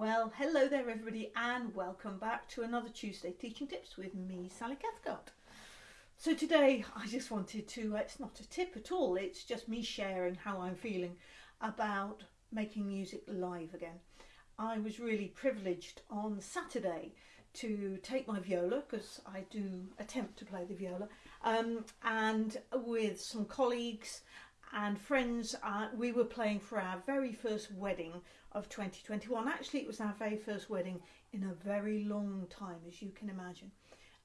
Well, hello there everybody and welcome back to another Tuesday Teaching Tips with me, Sally Cathcart. So today I just wanted to, uh, it's not a tip at all, it's just me sharing how I'm feeling about making music live again. I was really privileged on Saturday to take my viola because I do attempt to play the viola um, and with some colleagues and friends uh, we were playing for our very first wedding of 2021 actually it was our very first wedding in a very long time as you can imagine.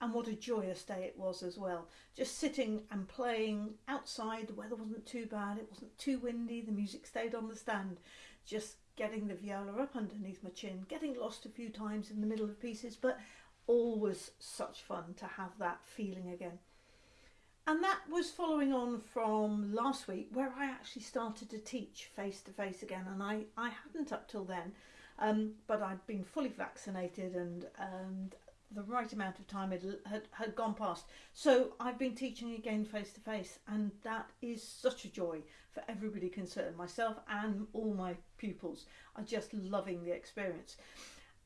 And what a joyous day it was as well. Just sitting and playing outside the weather wasn't too bad it wasn't too windy the music stayed on the stand. Just getting the viola up underneath my chin getting lost a few times in the middle of pieces but always such fun to have that feeling again and that was following on from last week where I actually started to teach face to face again and I, I hadn't up till then um, but I'd been fully vaccinated and, and the right amount of time had, had, had gone past. So I've been teaching again face to face and that is such a joy for everybody concerned. Myself and all my pupils are just loving the experience.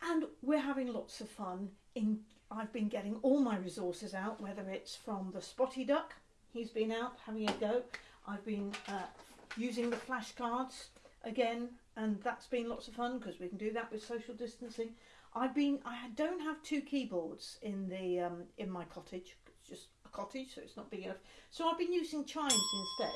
And we're having lots of fun in I've been getting all my resources out, whether it's from the Spotty Duck, he's been out having a go. I've been uh, using the flashcards again, and that's been lots of fun because we can do that with social distancing. I've been, I don't have two keyboards in the um, in my cottage. It's just a cottage, so it's not big enough. So I've been using chimes instead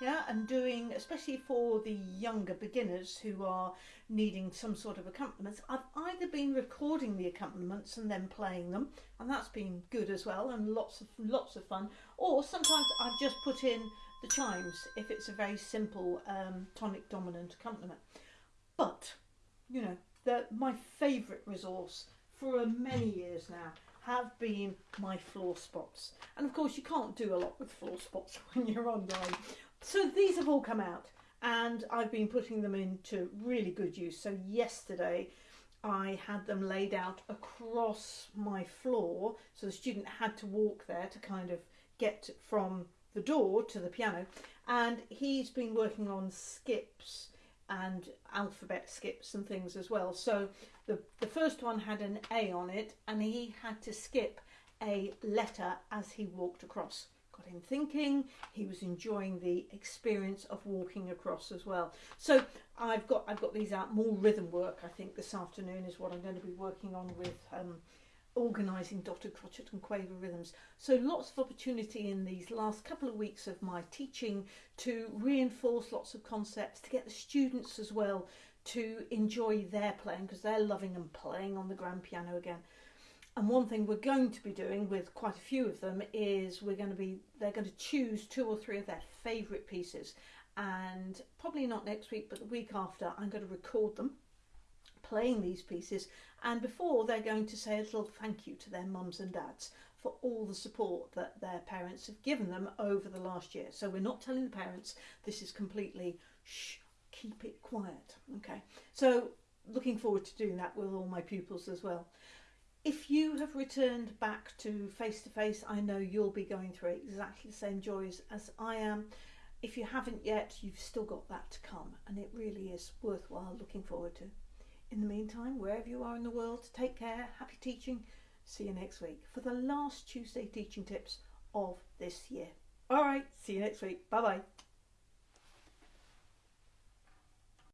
yeah and doing especially for the younger beginners who are needing some sort of accompaniments i've either been recording the accompaniments and then playing them and that's been good as well and lots of lots of fun or sometimes i've just put in the chimes if it's a very simple um, tonic dominant accompaniment. But you know the my favorite resource for many years now have been my floor spots. And of course you can't do a lot with floor spots when you're online so these have all come out and I've been putting them into really good use. So yesterday I had them laid out across my floor so the student had to walk there to kind of get from the door to the piano and he's been working on skips and alphabet skips and things as well. So the, the first one had an A on it and he had to skip a letter as he walked across got him thinking. He was enjoying the experience of walking across as well. So I've got I've got these out more rhythm work. I think this afternoon is what I'm going to be working on with um, organising dotted crotchet and quaver rhythms. So lots of opportunity in these last couple of weeks of my teaching to reinforce lots of concepts, to get the students as well to enjoy their playing because they're loving and playing on the grand piano again. And one thing we're going to be doing with quite a few of them is we're going to be, they're going to choose two or three of their favourite pieces. And probably not next week, but the week after, I'm going to record them playing these pieces. And before, they're going to say a little thank you to their mums and dads for all the support that their parents have given them over the last year. So we're not telling the parents this is completely shh, keep it quiet. Okay, so looking forward to doing that with all my pupils as well. If you have returned back to face to face, I know you'll be going through exactly the same joys as I am. If you haven't yet, you've still got that to come, and it really is worthwhile looking forward to. In the meantime, wherever you are in the world, take care, happy teaching. See you next week for the last Tuesday teaching tips of this year. All right, see you next week. Bye bye.